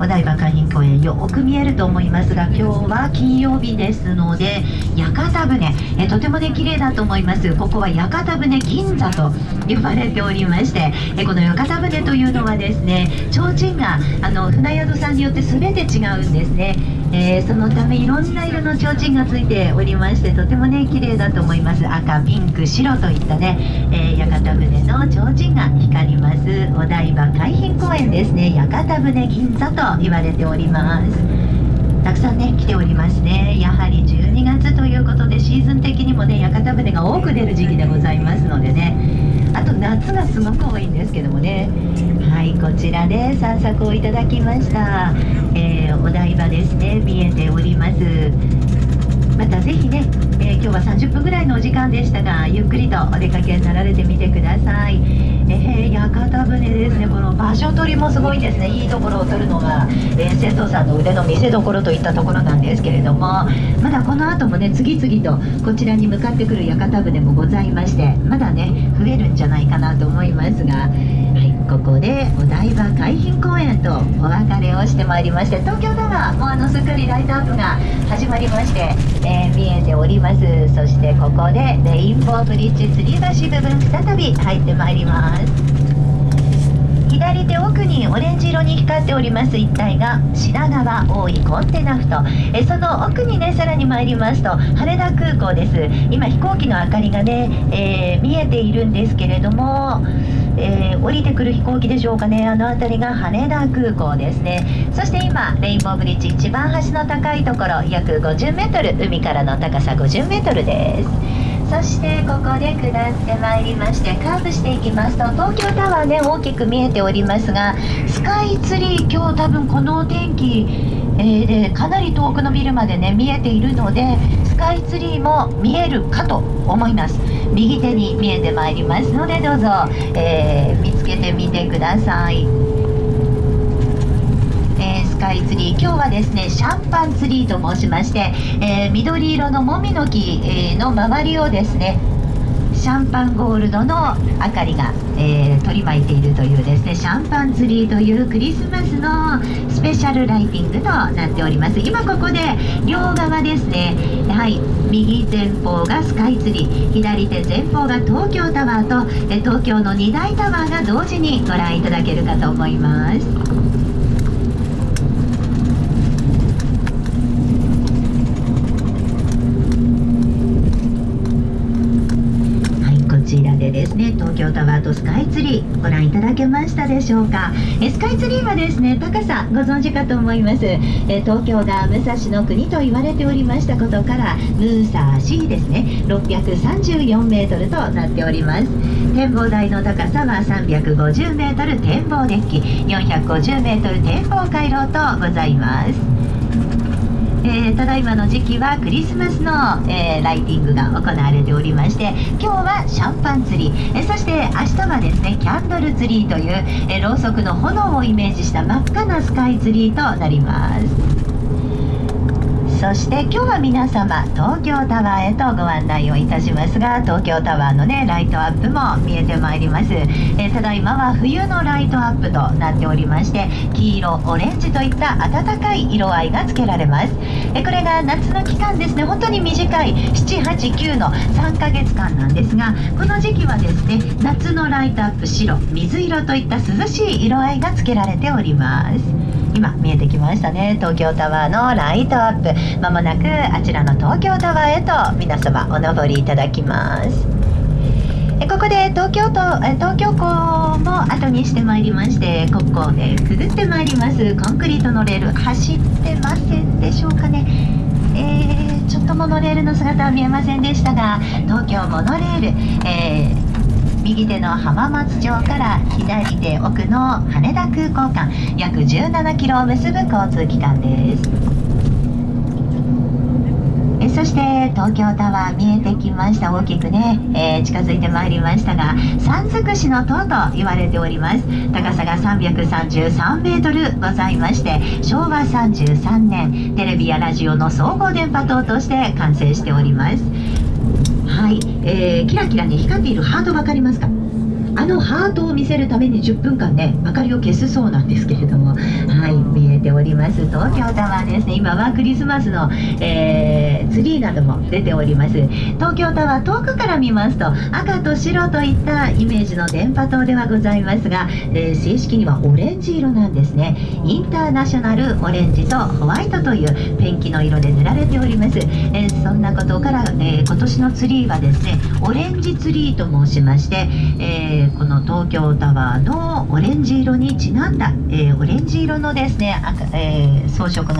お台場海浜公園よく見えると思いますが今日は金曜日ですので屋形船。えとてもね綺麗だと思います。ここは屋形船銀座と呼ばれておりましてえこの屋形船というのはですね提灯があの船宿さんによって全て違うんですね。えー、そのためいろんな色の提灯がついておりましてとてもね綺麗だと思います。赤ピンク白といったね、えー、屋形船の提灯が光ります。お台場海浜公園ですね。屋形船銀座と言われております。たくさんね来ておりますね。やはり12月ということでシーズン的にもね屋形船が多く出る時期でございますのでね。あと夏がすごく多いんですけどもね。こちらで散策をいただきました、えー、お台場ですね。見えております。またぜひね、えー、今日は30分ぐらいのお時間でしたがゆっくりとお出かけになられてみてください、えー、屋形船ですね。この場所取りもすごいですね。いいところを取るのが、えー、瀬戸さんの腕の見せ所といったところなんですけれども。まだこの後もね次々とこちらに向かってくる屋形船もございましてまだね増えるんじゃないかなと思いますが。ここでお台場海浜公園とお別れをしてまいりまして東京タワーもうあのすっかりライトアップが始まりまして、えー、見えております。そしてここでレインボーブリッジ吊り橋部分再び入ってまいります。左手奥にオレンジ色に光っております一帯が品川大井コンテナふ頭。えその奥にねさらに参りますと羽田空港です。今飛行機の明かりがね、えー、見えているんですけれどもえー、降りてくる飛行機でしょうかね。あの辺りが羽田空港ですね。そして今レインボーブリッジ一番端の高いところ約 50m 海からの高さ 50m です。そしてここで下ってまいりましてカーブしていきますと東京タワーね大きく見えておりますがスカイツリー今日多分このお天気えー、でかなり遠くのビルまでね見えているのでスカイツリーも見えるかと思います。右手に見えてまいりますのでどうぞ、えー、見つけてみてください、えー、スカイツリー今日ですねシャンパンツリーと申しまして、え緑色のもみの木の周りをですねシャンパンゴールドの明かりが、えー、取り巻いているというですねシャンパンツリーというクリスマスのスペシャルライティングとなっております。今ここで両側ですねはい右前方がスカイツリー左手前方が東京タワーとえ東京の2大タワーが同時にご覧いただけるかと思いますね東京タワーとスカイツリーご覧いただけましたでしょうか？えスカイツリーはですね高さご存知かと思います。え東京が武蔵の国と言われておりましたことからムーサーシーですね。634メートルとなっております。展望台の高さは350メートル展望デッキ。450メートル展望回廊とございます、ただいまの時期はクリスマスの、えー、ライティングが行われておりまして今日はシャンパンツリー、えー、そして明日はですねキャンドルツリーという、えろうそくの炎をイメージした真っ赤なスカイツリーとなります。そして今日は皆様東京タワーへとご案内をいたしますが東京タワーのねライトアップも見えてまいります、え、ただいまは冬のライトアップとなっておりまして黄色オレンジといった暖かい色合いがつけられます、え、これが夏の期間ですね。本当に短い789の3ヶ月間なんですがこの時期はですね夏のライトアップ白水色といった涼しい色合いがつけられております。今見えてきましたね。東京タワーのライトアップ。まもなくあちらの東京タワーへと皆様お登りいただきます。えここで東京都え東京港も後にしてまいりましてここをねくぐってまいります。コンクリートのレール走ってませんでしょうかね。えー、ちょっとモノレールの姿は見えませんでしたが東京モノレール、えー右手の浜松町から左手奥の羽田空港間約17キロを結ぶ交通機関です。えそして東京タワー見えてきました。大きくね、えー、近づいてまいりましたが三尽くしの塔と言われております。高さが333メートルございまして昭和33年テレビやラジオの総合電波塔として完成しております。はい、えー、キラキラに光っているハート分かりますか？あのハートを見せるために10分間ね明かりを消すそうなんですけれどもはい見えております。東京タワーですね。今はクリスマスの、えー、ツリーなども出ております。東京タワー遠くから見ますと赤と白といったイメージの電波塔ではございますが、えー、正式にはオレンジ色なんですね。インターナショナルオレンジとホワイトというペンキの色で塗られております、えー、そんなことから、え今年のツリーはですねオレンジツリーと申しまして、えこの東京タワーのオレンジ色にちなんだ、えオレンジ色のですね、え装飾の